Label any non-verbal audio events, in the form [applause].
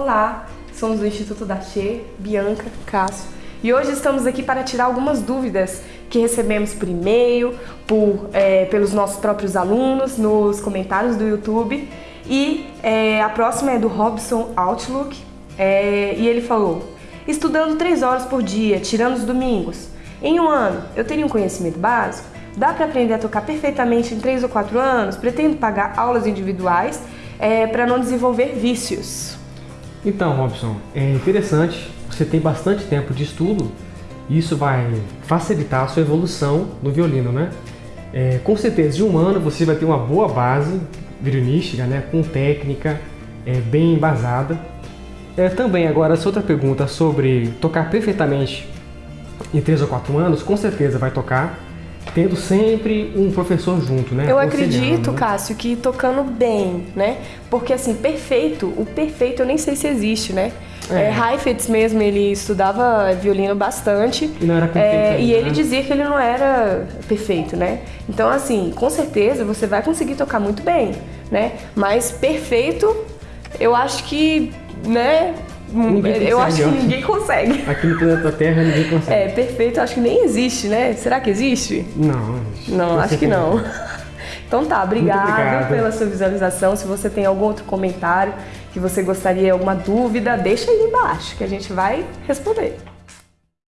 Olá, somos do Instituto da Che, Bianca, Cássio, e hoje estamos aqui para tirar algumas dúvidas que recebemos por e-mail, por, é, pelos nossos próprios alunos, nos comentários do YouTube. E é, a próxima é do Robson Outlook, é, e ele falou: estudando 3 horas por dia, tirando os domingos. Em um ano, eu teria um conhecimento básico? Dá para aprender a tocar perfeitamente em 3 ou 4 anos? Pretendo pagar aulas individuais é, para não desenvolver vícios. Então, Robson, é interessante, você tem bastante tempo de estudo e isso vai facilitar a sua evolução no violino, né? É, com certeza, de um ano você vai ter uma boa base violinística, né? Com técnica é, bem embasada. É, também, agora, essa outra pergunta sobre tocar perfeitamente em 3 ou 4 anos, com certeza vai tocar, tendo sempre um professor junto, né? Eu acredito, Cássio, que tocando bem, né? Porque assim, perfeito, o perfeito eu nem sei se existe, né? É. É, Heifetz mesmo, ele estudava violino bastante. E não era perfeito. É, e ele né? dizia que ele não era perfeito, né? Então, assim, com certeza você vai conseguir tocar muito bem, né? Mas perfeito, eu acho que, né? Eu acho que ninguém consegue. Aqui no planeta Terra ninguém consegue. É, perfeito, acho que nem existe, né? Será que existe? Não. Não, acho que não. [laughs] Então tá, obrigada pela sua visualização. Se você tem algum outro comentário que você gostaria, alguma dúvida, deixa aí embaixo que a gente vai responder.